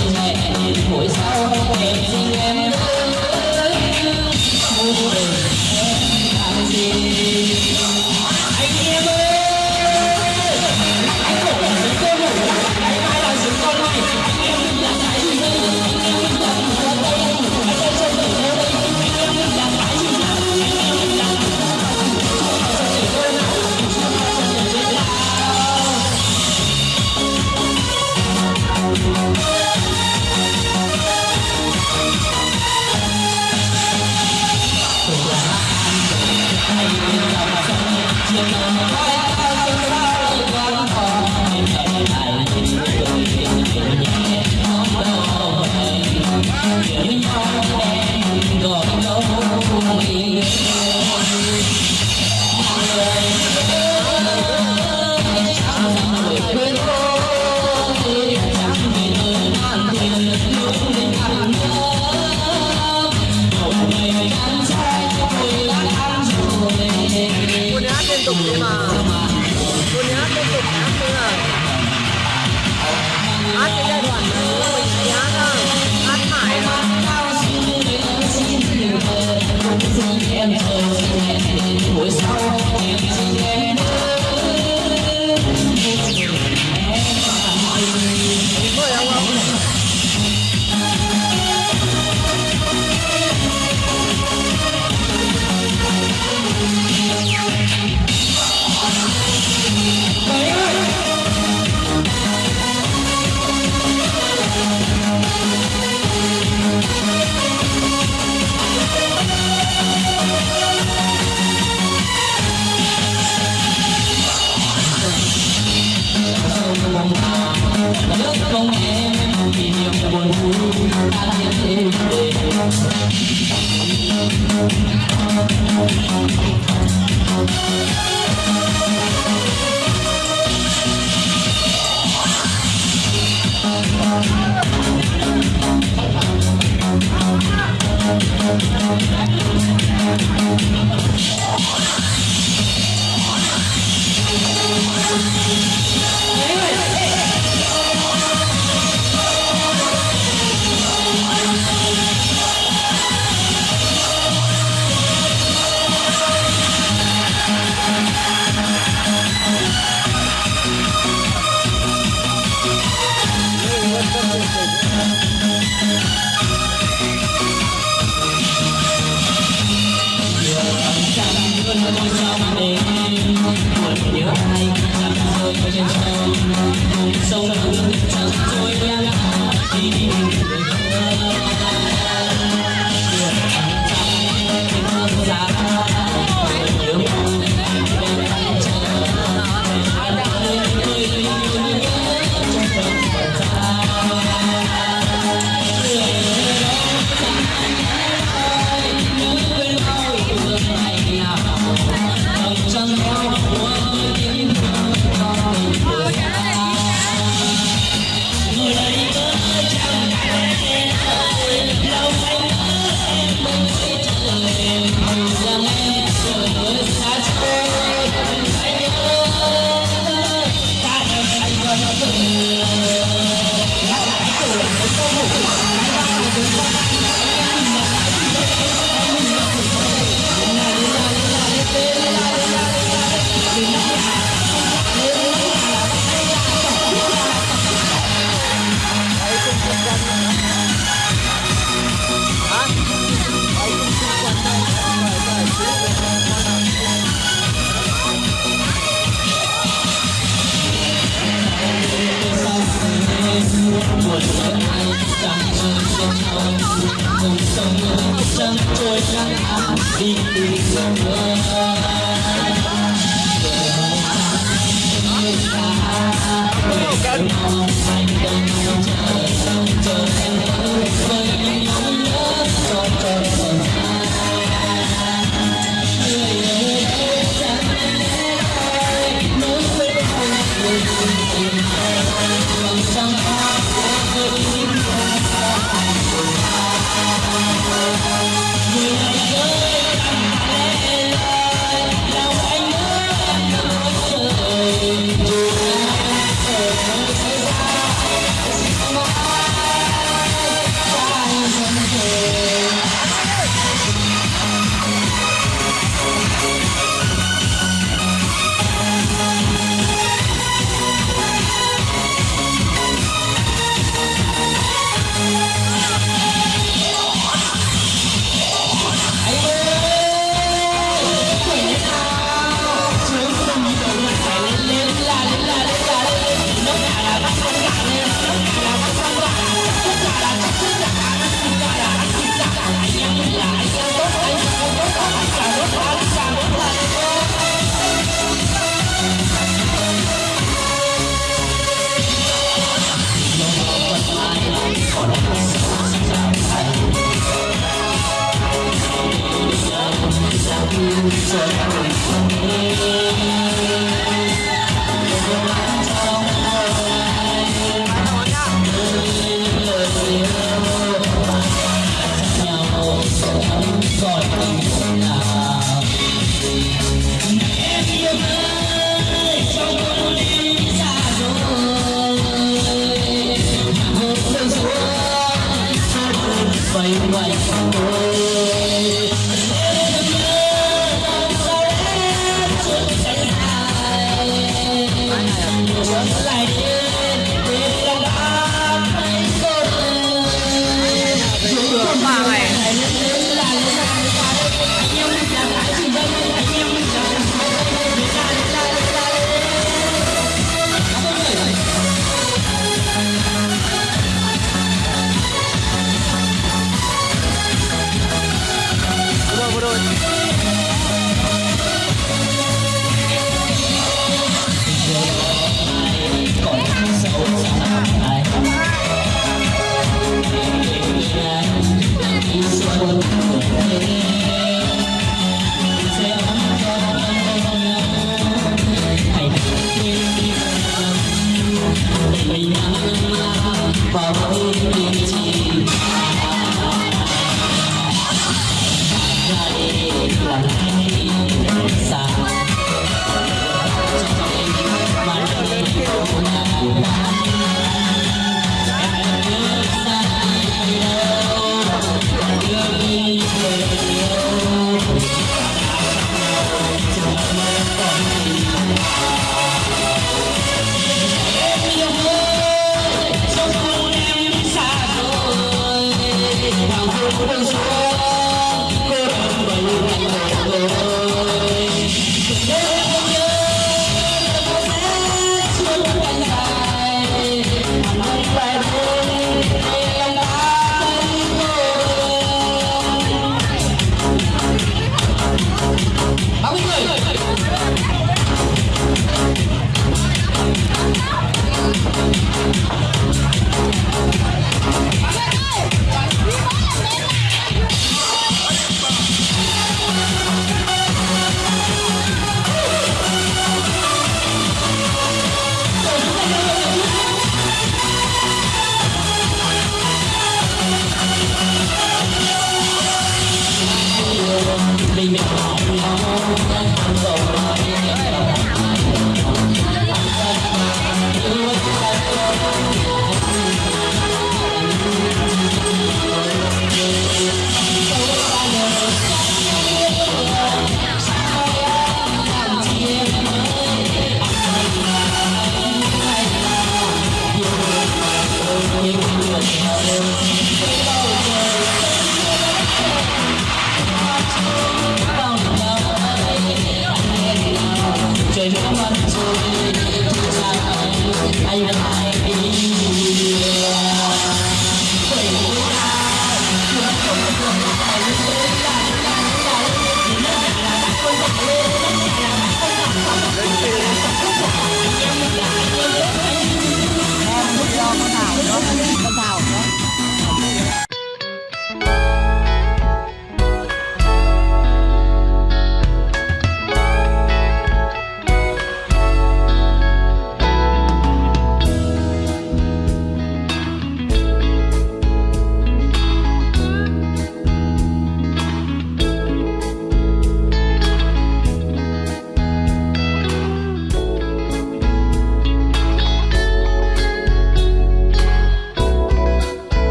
sinh mẹ hồi sau em sinh em Come on, come on, come on. Thank you. Hãy subscribe cho kênh Ghiền Mì Gõ Để không bỏ lỡ những video hấp dẫn England.